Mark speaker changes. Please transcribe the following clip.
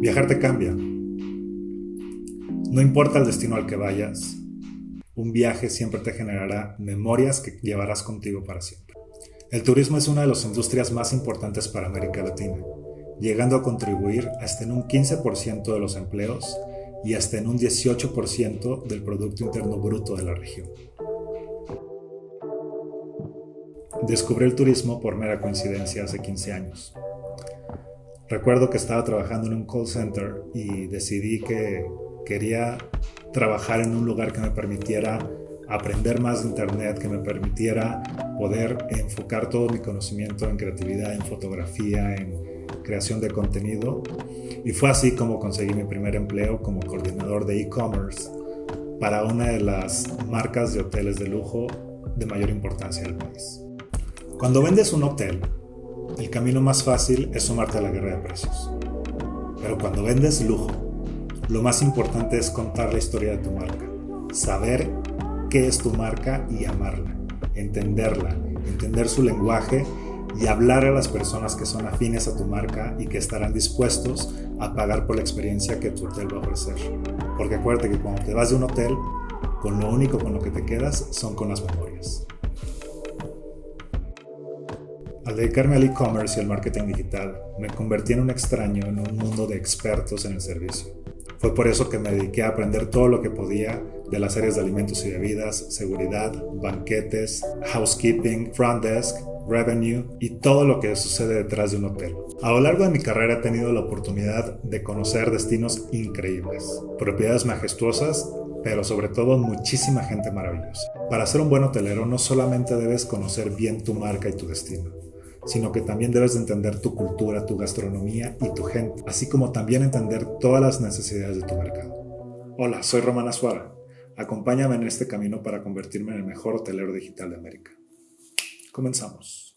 Speaker 1: Viajar te cambia. No importa el destino al que vayas, un viaje siempre te generará memorias que llevarás contigo para siempre. El turismo es una de las industrias más importantes para América Latina, llegando a contribuir hasta en un 15% de los empleos y hasta en un 18% del Producto Interno Bruto de la región. Descubrí el turismo por mera coincidencia hace 15 años. Recuerdo que estaba trabajando en un call center y decidí que quería trabajar en un lugar que me permitiera aprender más de Internet, que me permitiera poder enfocar todo mi conocimiento en creatividad, en fotografía, en creación de contenido. Y fue así como conseguí mi primer empleo como coordinador de e-commerce para una de las marcas de hoteles de lujo de mayor importancia del país. Cuando vendes un hotel, el camino más fácil es sumarte a la guerra de precios. Pero cuando vendes lujo, lo más importante es contar la historia de tu marca, saber qué es tu marca y amarla, entenderla, entender su lenguaje y hablar a las personas que son afines a tu marca y que estarán dispuestos a pagar por la experiencia que tu hotel va a ofrecer. Porque acuérdate que cuando te vas de un hotel, con lo único con lo que te quedas son con las memorias. Al dedicarme al e-commerce y al marketing digital, me convertí en un extraño en un mundo de expertos en el servicio. Fue por eso que me dediqué a aprender todo lo que podía de las áreas de alimentos y bebidas, seguridad, banquetes, housekeeping, front desk, revenue y todo lo que sucede detrás de un hotel. A lo largo de mi carrera he tenido la oportunidad de conocer destinos increíbles, propiedades majestuosas, pero sobre todo muchísima gente maravillosa. Para ser un buen hotelero no solamente debes conocer bien tu marca y tu destino, sino que también debes de entender tu cultura, tu gastronomía y tu gente, así como también entender todas las necesidades de tu mercado. Hola, soy Romana Suara. Acompáñame en este camino para convertirme en el mejor hotelero digital de América. Comenzamos.